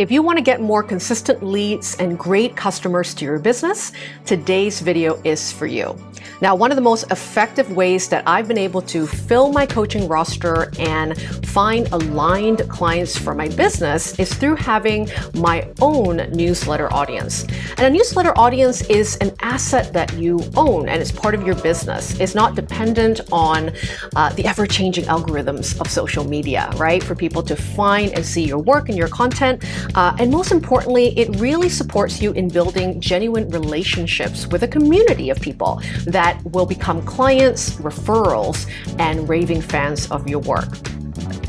If you want to get more consistent leads and great customers to your business, today's video is for you. Now, one of the most effective ways that I've been able to fill my coaching roster and find aligned clients for my business is through having my own newsletter audience. And a newsletter audience is an asset that you own and it's part of your business. It's not dependent on uh, the ever-changing algorithms of social media, right? For people to find and see your work and your content. Uh, and most importantly, it really supports you in building genuine relationships with a community of people that that will become clients, referrals, and raving fans of your work.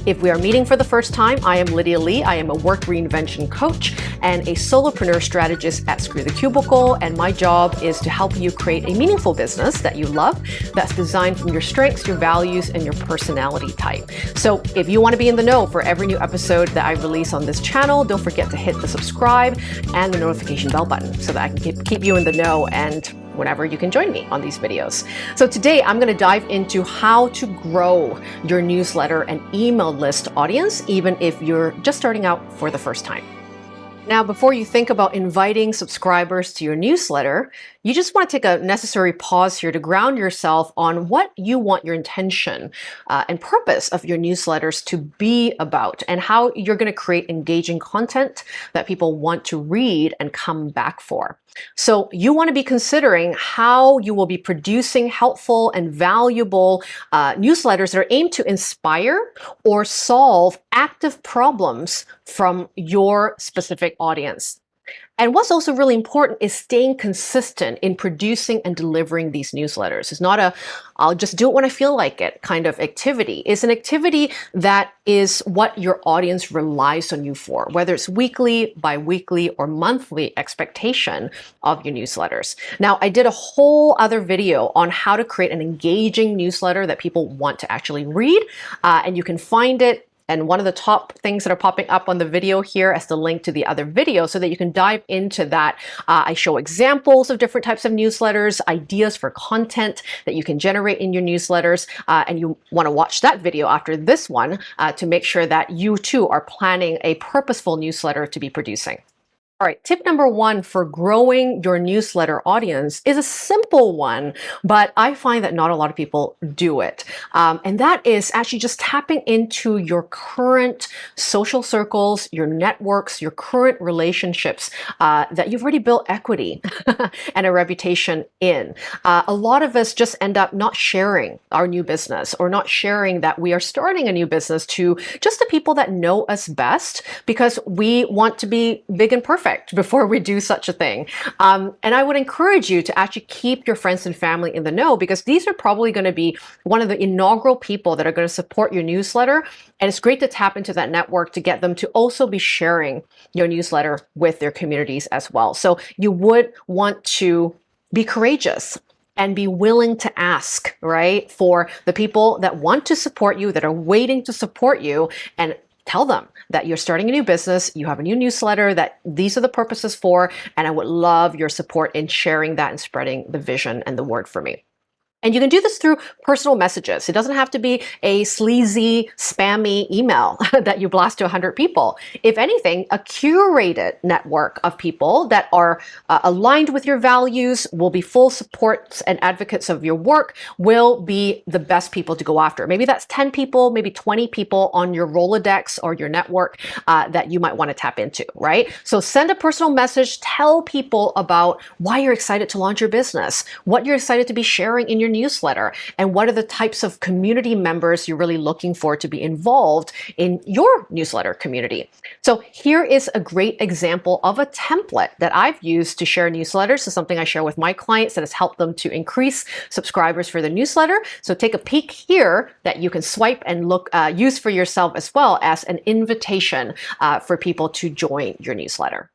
If we are meeting for the first time, I am Lydia Lee. I am a work reinvention coach and a solopreneur strategist at Screw the Cubicle. And my job is to help you create a meaningful business that you love, that's designed from your strengths, your values, and your personality type. So if you want to be in the know for every new episode that I release on this channel, don't forget to hit the subscribe and the notification bell button so that I can keep you in the know and whenever you can join me on these videos. So today I'm going to dive into how to grow your newsletter and email list audience, even if you're just starting out for the first time. Now, before you think about inviting subscribers to your newsletter, you just want to take a necessary pause here to ground yourself on what you want your intention uh, and purpose of your newsletters to be about and how you're going to create engaging content that people want to read and come back for. So you want to be considering how you will be producing helpful and valuable uh, newsletters that are aimed to inspire or solve active problems from your specific audience. And what's also really important is staying consistent in producing and delivering these newsletters. It's not a, I'll just do it when I feel like it kind of activity. It's an activity that is what your audience relies on you for, whether it's weekly, bi-weekly, or monthly expectation of your newsletters. Now, I did a whole other video on how to create an engaging newsletter that people want to actually read, uh, and you can find it and one of the top things that are popping up on the video here as the link to the other video so that you can dive into that. Uh, I show examples of different types of newsletters, ideas for content that you can generate in your newsletters. Uh, and you want to watch that video after this one uh, to make sure that you too are planning a purposeful newsletter to be producing. All right, tip number one for growing your newsletter audience is a simple one, but I find that not a lot of people do it. Um, and that is actually just tapping into your current social circles, your networks, your current relationships uh, that you've already built equity and a reputation in. Uh, a lot of us just end up not sharing our new business or not sharing that we are starting a new business to just the people that know us best because we want to be big and perfect perfect before we do such a thing. Um, and I would encourage you to actually keep your friends and family in the know because these are probably going to be one of the inaugural people that are going to support your newsletter. And it's great to tap into that network to get them to also be sharing your newsletter with their communities as well. So you would want to be courageous and be willing to ask, right? For the people that want to support you, that are waiting to support you and tell them that you're starting a new business, you have a new newsletter, that these are the purposes for, and I would love your support in sharing that and spreading the vision and the word for me. And you can do this through personal messages. It doesn't have to be a sleazy, spammy email that you blast to 100 people. If anything, a curated network of people that are uh, aligned with your values, will be full supports and advocates of your work, will be the best people to go after. Maybe that's 10 people, maybe 20 people on your Rolodex or your network uh, that you might want to tap into, right? So send a personal message, tell people about why you're excited to launch your business, what you're excited to be sharing in your newsletter and what are the types of community members you're really looking for to be involved in your newsletter community. So here is a great example of a template that I've used to share newsletters. It's something I share with my clients that has helped them to increase subscribers for the newsletter. So take a peek here that you can swipe and look uh, use for yourself as well as an invitation uh, for people to join your newsletter.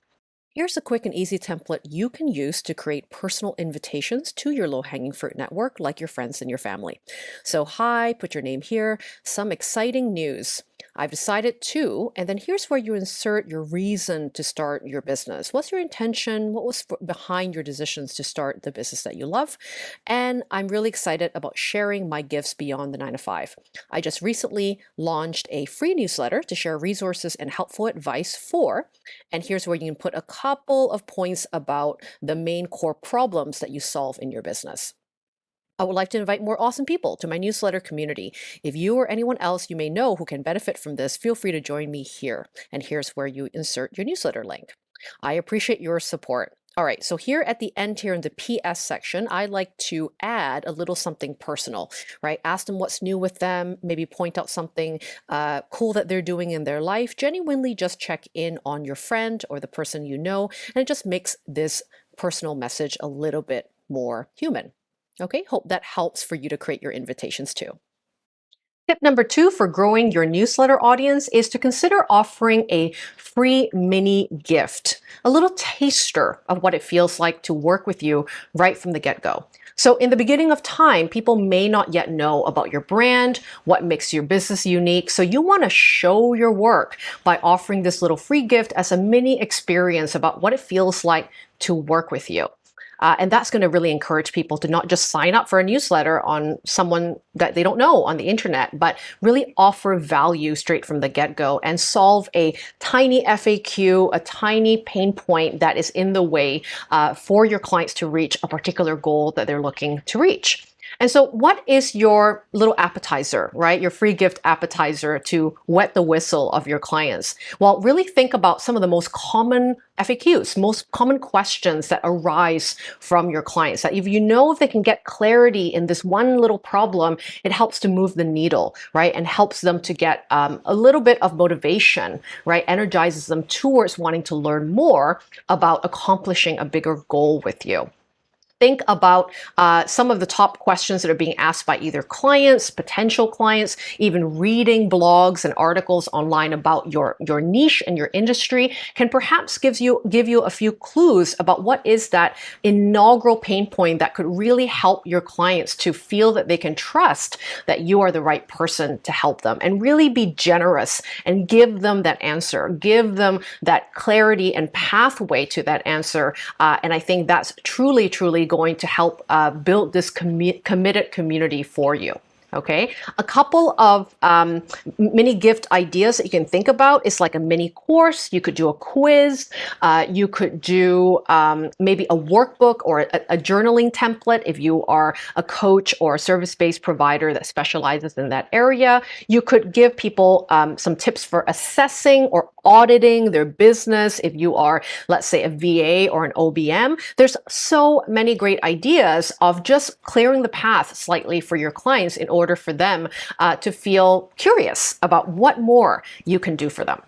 Here's a quick and easy template you can use to create personal invitations to your low-hanging fruit network like your friends and your family. So hi, put your name here, some exciting news. I've decided to, and then here's where you insert your reason to start your business. What's your intention? What was behind your decisions to start the business that you love? And I'm really excited about sharing my gifts beyond the nine to five. I just recently launched a free newsletter to share resources and helpful advice for, and here's where you can put a couple of points about the main core problems that you solve in your business. I would like to invite more awesome people to my newsletter community. If you or anyone else you may know who can benefit from this, feel free to join me here. And here's where you insert your newsletter link. I appreciate your support. All right, so here at the end here in the PS section, I like to add a little something personal, right? Ask them what's new with them, maybe point out something uh, cool that they're doing in their life. Genuinely just check in on your friend or the person you know, and it just makes this personal message a little bit more human. Okay, hope that helps for you to create your invitations too. Tip number two for growing your newsletter audience is to consider offering a free mini gift, a little taster of what it feels like to work with you right from the get-go. So in the beginning of time, people may not yet know about your brand, what makes your business unique. So you want to show your work by offering this little free gift as a mini experience about what it feels like to work with you. Uh, and that's going to really encourage people to not just sign up for a newsletter on someone that they don't know on the internet, but really offer value straight from the get-go and solve a tiny FAQ, a tiny pain point that is in the way uh, for your clients to reach a particular goal that they're looking to reach. And so what is your little appetizer, right? Your free gift appetizer to wet the whistle of your clients? Well, really think about some of the most common FAQs, most common questions that arise from your clients. That if you know if they can get clarity in this one little problem, it helps to move the needle, right? And helps them to get um, a little bit of motivation, right? Energizes them towards wanting to learn more about accomplishing a bigger goal with you think about uh, some of the top questions that are being asked by either clients, potential clients, even reading blogs and articles online about your, your niche and your industry can perhaps gives you, give you a few clues about what is that inaugural pain point that could really help your clients to feel that they can trust that you are the right person to help them and really be generous and give them that answer, give them that clarity and pathway to that answer. Uh, and I think that's truly, truly going to help uh, build this commi committed community for you okay? A couple of um, mini gift ideas that you can think about is like a mini course. You could do a quiz. Uh, you could do um, maybe a workbook or a, a, journaling template if you are a coach or a service-based provider that specializes in that area. You could give people um, some tips for assessing or auditing their business if you are, let's say, a VA or an OBM. There's so many great ideas of just clearing the path slightly for your clients in order for them uh, to feel curious about what more you can do for them.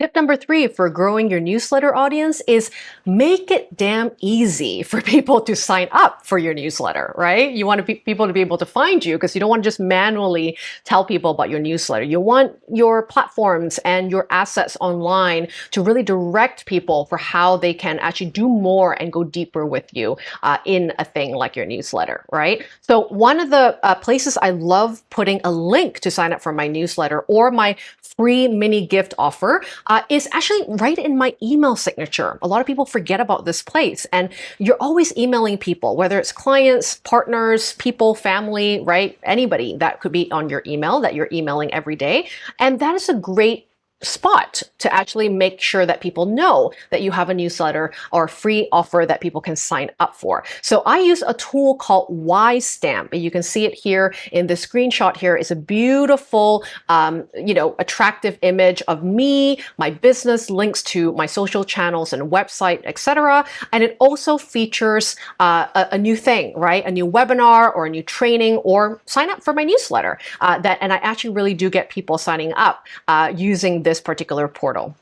Tip number three for growing your newsletter audience is make it damn easy for people to sign up for your newsletter, right? You want to people to be able to find you because you don't want to just manually tell people about your newsletter. You want your platforms and your assets online to really direct people for how they can actually do more and go deeper with you uh, in a thing like your newsletter, right? So one of the uh, places I love putting a link to sign up for my newsletter or my free mini gift offer uh, is actually right in my email signature. A lot of people forget about this place and you're always emailing people, whether it's clients, partners, people, family, right? Anybody that could be on your email that you're emailing every day. And that is a great spot to actually make sure that people know that you have a newsletter or a free offer that people can sign up for. So I use a tool called WiseStamp. You can see it here in the screenshot here is a beautiful, um, you know, attractive image of me, my business, links to my social channels and website, etc. And it also features uh, a, a, new thing, right? A new webinar or a new training or sign up for my newsletter. Uh, that And I actually really do get people signing up uh, using this particular portal.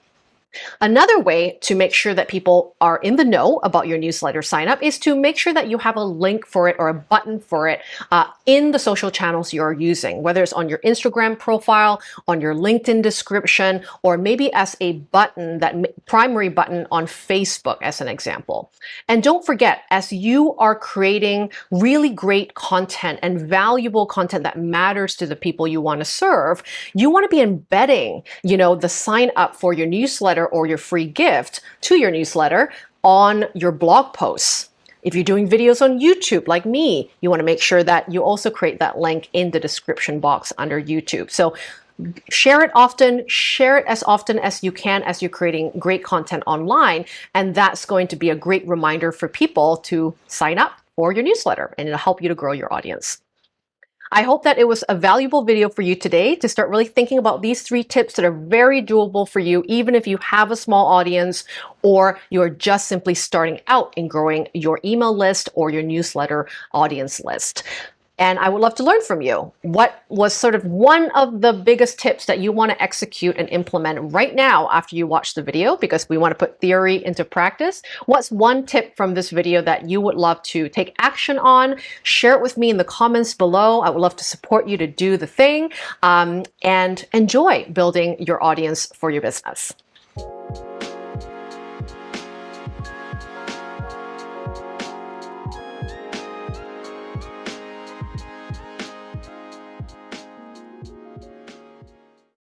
Another way to make sure that people are in the know about your newsletter sign up is to make sure that you have a link for it or a button for it uh, in the social channels you're using, whether it's on your Instagram profile, on your LinkedIn description, or maybe as a button, that primary button on Facebook as an example. And don't forget, as you are creating really great content and valuable content that matters to the people you want to serve, you want to be embedding, you know, the sign up for your or your free gift to your newsletter on your blog posts. If you're doing videos on YouTube like me, you want to make sure that you also create that link in the description box under YouTube. So share it often, share it as often as you can as you're creating great content online. And that's going to be a great reminder for people to sign up for your newsletter and it'll help you to grow your audience. I hope that it was a valuable video for you today to start really thinking about these three tips that are very doable for you, even if you have a small audience or you're just simply starting out in growing your email list or your newsletter audience list. And I would love to learn from you. What was sort of one of the biggest tips that you want to execute and implement right now after you watch the video? Because we want to put theory into practice. What's one tip from this video that you would love to take action on? Share it with me in the comments below. I would love to support you to do the thing um, and enjoy building your audience for your business.